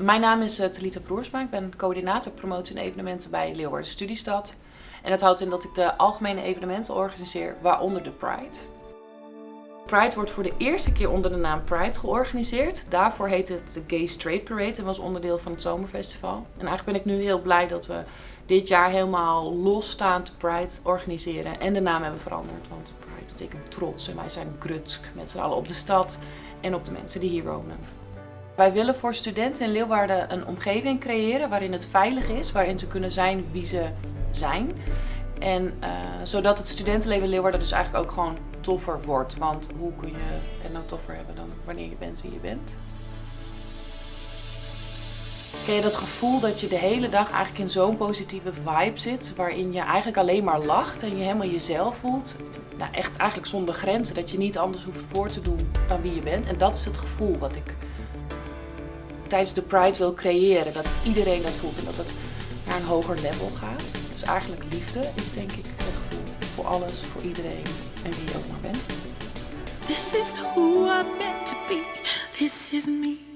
Mijn naam is uh, Talita Broersma. Ik ben coördinator promotie en evenementen bij Leeuwarden Studiestad. En dat houdt in dat ik de algemene evenementen organiseer, waaronder de Pride. Pride wordt voor de eerste keer onder de naam Pride georganiseerd. Daarvoor heette het de Gay Straight Parade en was onderdeel van het Zomerfestival. En eigenlijk ben ik nu heel blij dat we dit jaar helemaal losstaand Pride organiseren en de naam hebben veranderd. Want Pride betekent trots en wij zijn grutsk met z'n allen op de stad en op de mensen die hier wonen. Wij willen voor studenten in Leeuwarden een omgeving creëren waarin het veilig is, waarin ze kunnen zijn wie ze zijn. En uh, zodat het studentenleven in Leeuwarden dus eigenlijk ook gewoon toffer wordt. Want hoe kun je het nou toffer hebben dan wanneer je bent wie je bent? Ken je dat gevoel dat je de hele dag eigenlijk in zo'n positieve vibe zit, waarin je eigenlijk alleen maar lacht en je helemaal jezelf voelt? Nou, echt eigenlijk zonder grenzen, dat je niet anders hoeft voor te doen dan wie je bent. En dat is het gevoel wat ik tijdens de Pride wil creëren. Dat iedereen dat voelt en dat het naar een hoger level gaat. Dus eigenlijk liefde is denk ik het gevoel voor alles, voor iedereen en wie je ook maar bent. This is who I'm meant to be. This is me.